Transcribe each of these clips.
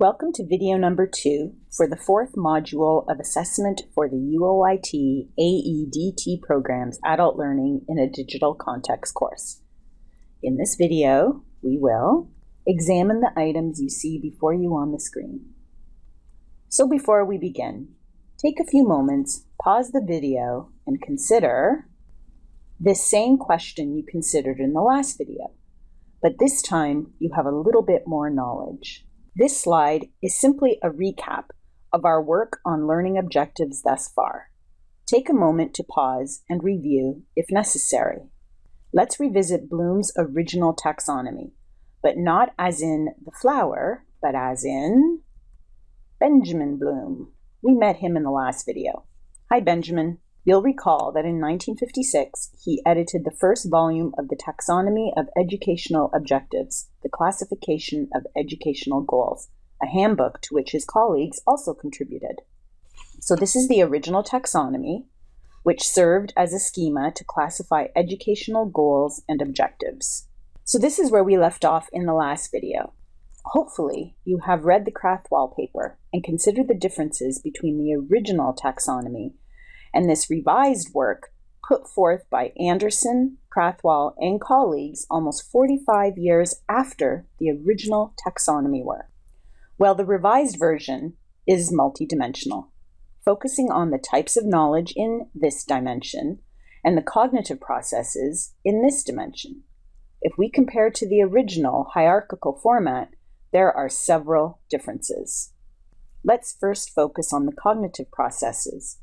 Welcome to video number two for the fourth module of assessment for the UOIT AEDT program's Adult Learning in a Digital Context course. In this video, we will examine the items you see before you on the screen. So before we begin, take a few moments, pause the video, and consider this same question you considered in the last video, but this time you have a little bit more knowledge. This slide is simply a recap of our work on learning objectives thus far. Take a moment to pause and review if necessary. Let's revisit Bloom's original taxonomy, but not as in the flower, but as in Benjamin Bloom. We met him in the last video. Hi, Benjamin. You'll recall that in 1956, he edited the first volume of the Taxonomy of Educational Objectives, the Classification of Educational Goals, a handbook to which his colleagues also contributed. So this is the original taxonomy, which served as a schema to classify educational goals and objectives. So this is where we left off in the last video. Hopefully, you have read the Krathwohl paper and considered the differences between the original taxonomy and this revised work put forth by Anderson, Krathwohl, and colleagues almost 45 years after the original taxonomy work. Well, the revised version is multidimensional, focusing on the types of knowledge in this dimension and the cognitive processes in this dimension. If we compare to the original hierarchical format, there are several differences. Let's first focus on the cognitive processes,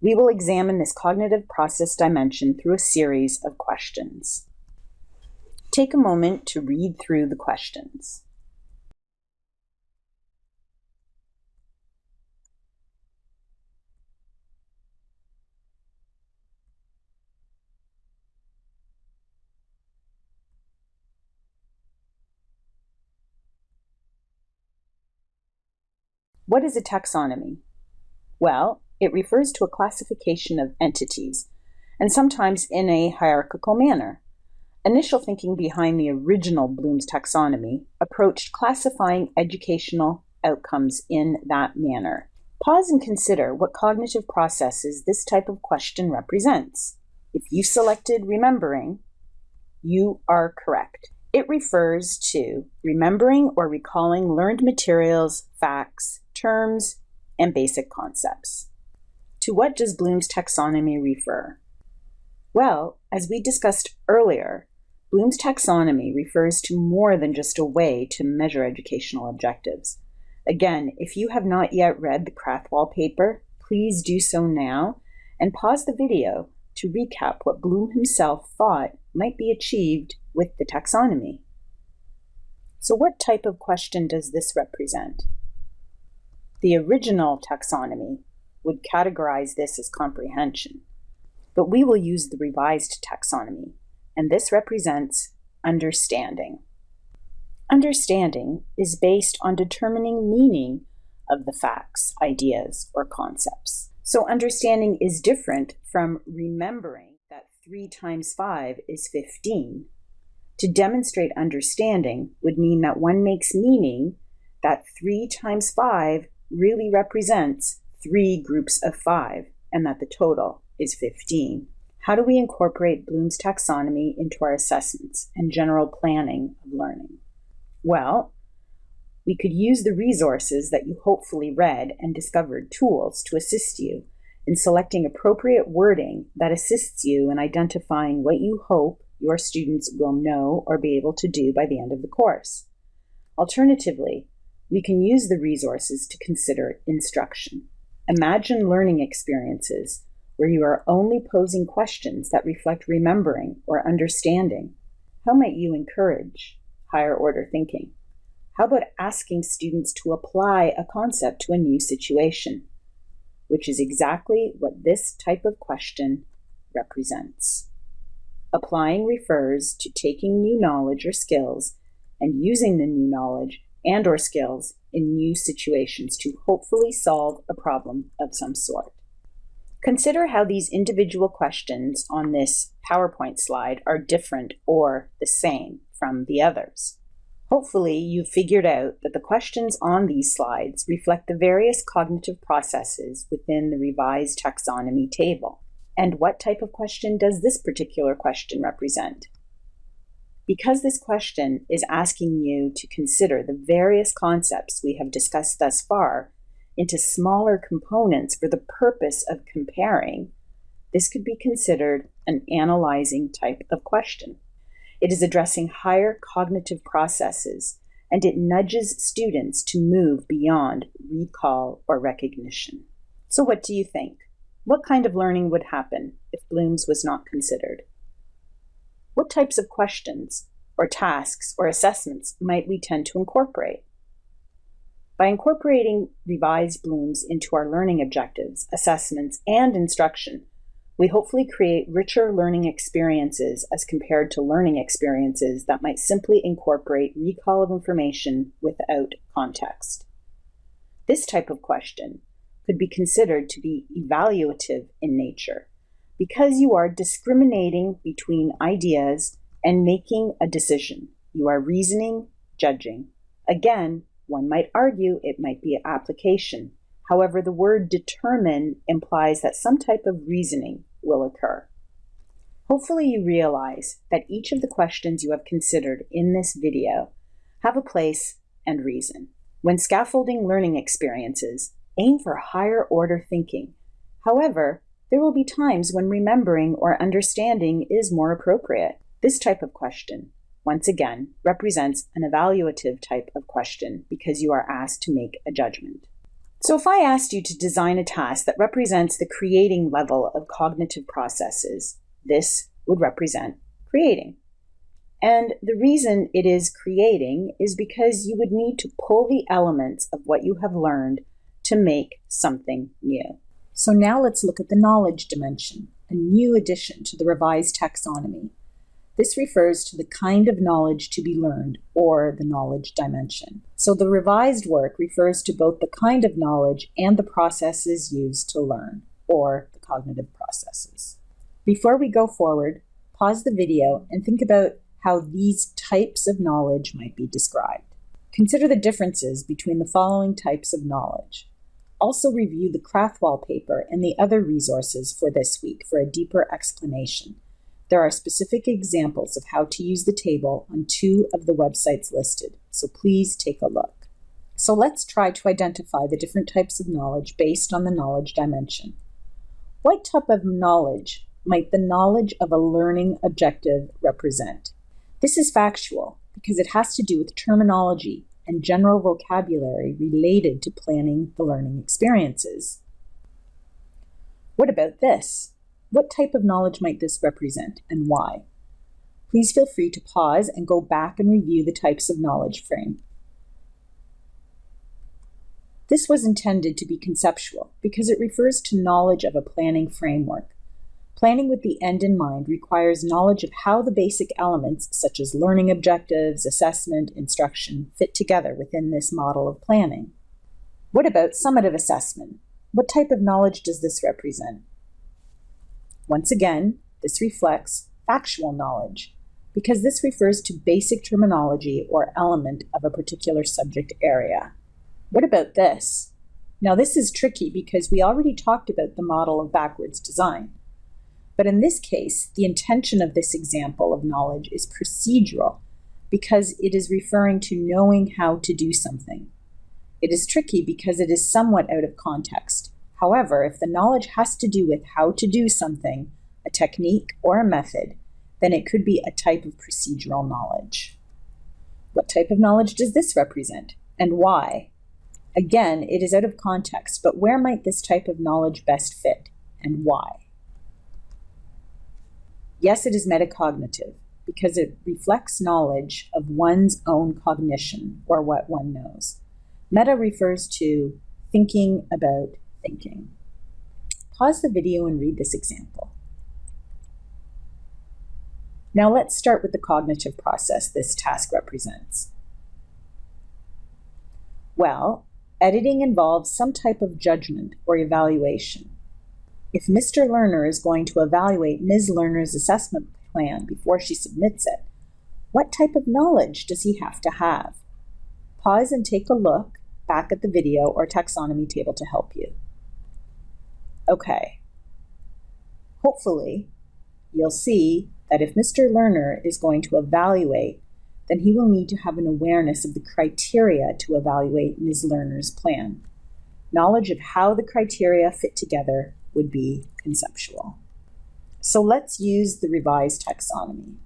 we will examine this cognitive process dimension through a series of questions. Take a moment to read through the questions. What is a taxonomy? Well, it refers to a classification of entities, and sometimes in a hierarchical manner. Initial thinking behind the original Bloom's taxonomy approached classifying educational outcomes in that manner. Pause and consider what cognitive processes this type of question represents. If you selected remembering, you are correct. It refers to remembering or recalling learned materials, facts, terms, and basic concepts. To what does Bloom's taxonomy refer? Well, as we discussed earlier, Bloom's taxonomy refers to more than just a way to measure educational objectives. Again, if you have not yet read the Krathwohl paper, please do so now and pause the video to recap what Bloom himself thought might be achieved with the taxonomy. So what type of question does this represent? The original taxonomy would categorize this as comprehension. But we will use the revised taxonomy, and this represents understanding. Understanding is based on determining meaning of the facts, ideas, or concepts. So understanding is different from remembering that 3 times 5 is 15. To demonstrate understanding would mean that one makes meaning that 3 times 5 really represents three groups of five, and that the total is 15. How do we incorporate Bloom's taxonomy into our assessments and general planning of learning? Well, we could use the resources that you hopefully read and discovered tools to assist you in selecting appropriate wording that assists you in identifying what you hope your students will know or be able to do by the end of the course. Alternatively, we can use the resources to consider instruction. Imagine learning experiences where you are only posing questions that reflect remembering or understanding. How might you encourage higher order thinking? How about asking students to apply a concept to a new situation? Which is exactly what this type of question represents. Applying refers to taking new knowledge or skills and using the new knowledge and or skills in new situations to hopefully solve a problem of some sort. Consider how these individual questions on this PowerPoint slide are different or the same from the others. Hopefully, you've figured out that the questions on these slides reflect the various cognitive processes within the revised taxonomy table. And what type of question does this particular question represent? Because this question is asking you to consider the various concepts we have discussed thus far into smaller components for the purpose of comparing, this could be considered an analyzing type of question. It is addressing higher cognitive processes and it nudges students to move beyond recall or recognition. So, what do you think? What kind of learning would happen if Bloom's was not considered? What types of questions or tasks or assessments might we tend to incorporate? By incorporating revised Bloom's into our learning objectives, assessments, and instruction, we hopefully create richer learning experiences as compared to learning experiences that might simply incorporate recall of information without context. This type of question could be considered to be evaluative in nature because you are discriminating between ideas and making a decision. You are reasoning, judging. Again, one might argue it might be application. However, the word determine implies that some type of reasoning will occur. Hopefully you realize that each of the questions you have considered in this video have a place and reason. When scaffolding learning experiences, aim for higher order thinking. However, there will be times when remembering or understanding is more appropriate. This type of question, once again, represents an evaluative type of question because you are asked to make a judgment. So if I asked you to design a task that represents the creating level of cognitive processes, this would represent creating. And the reason it is creating is because you would need to pull the elements of what you have learned to make something new. So now let's look at the knowledge dimension, a new addition to the revised taxonomy. This refers to the kind of knowledge to be learned, or the knowledge dimension. So the revised work refers to both the kind of knowledge and the processes used to learn, or the cognitive processes. Before we go forward, pause the video and think about how these types of knowledge might be described. Consider the differences between the following types of knowledge. Also review the Krathwohl paper and the other resources for this week for a deeper explanation there are specific examples of how to use the table on two of the websites listed, so please take a look. So let's try to identify the different types of knowledge based on the knowledge dimension. What type of knowledge might the knowledge of a learning objective represent? This is factual because it has to do with terminology and general vocabulary related to planning the learning experiences. What about this? What type of knowledge might this represent and why? Please feel free to pause and go back and review the types of knowledge frame. This was intended to be conceptual because it refers to knowledge of a planning framework. Planning with the end in mind requires knowledge of how the basic elements, such as learning objectives, assessment, instruction, fit together within this model of planning. What about summative assessment? What type of knowledge does this represent? Once again, this reflects factual knowledge because this refers to basic terminology or element of a particular subject area. What about this? Now, this is tricky because we already talked about the model of backwards design. But in this case, the intention of this example of knowledge is procedural because it is referring to knowing how to do something. It is tricky because it is somewhat out of context. However, if the knowledge has to do with how to do something, a technique, or a method, then it could be a type of procedural knowledge. What type of knowledge does this represent, and why? Again, it is out of context, but where might this type of knowledge best fit, and why? Yes, it is metacognitive, because it reflects knowledge of one's own cognition, or what one knows. Meta refers to thinking about thinking. Pause the video and read this example. Now let's start with the cognitive process this task represents. Well, editing involves some type of judgment or evaluation. If Mr. Learner is going to evaluate Ms. Learner's assessment plan before she submits it, What type of knowledge does he have to have? Pause and take a look back at the video or taxonomy table to help you. Okay. Hopefully, you'll see that if Mr. Lerner is going to evaluate, then he will need to have an awareness of the criteria to evaluate Ms. Lerner's plan. Knowledge of how the criteria fit together would be conceptual. So let's use the revised taxonomy.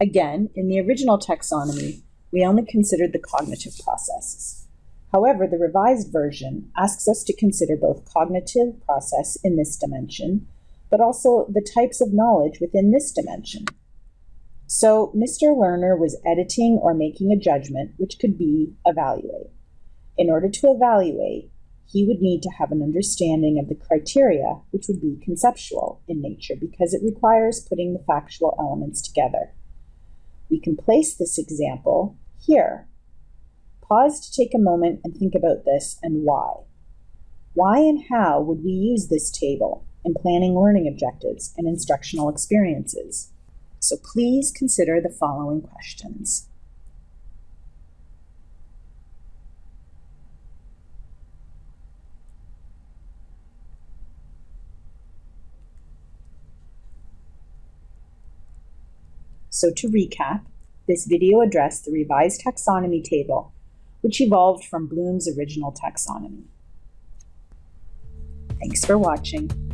Again, in the original taxonomy, we only considered the cognitive processes. However, the revised version asks us to consider both cognitive process in this dimension, but also the types of knowledge within this dimension. So Mr. Lerner was editing or making a judgment, which could be evaluate. In order to evaluate, he would need to have an understanding of the criteria, which would be conceptual in nature because it requires putting the factual elements together. We can place this example here. Pause to take a moment and think about this and why. Why and how would we use this table in planning learning objectives and instructional experiences? So please consider the following questions. So to recap, this video addressed the revised taxonomy table, which evolved from Bloom's original taxonomy. Thanks for watching.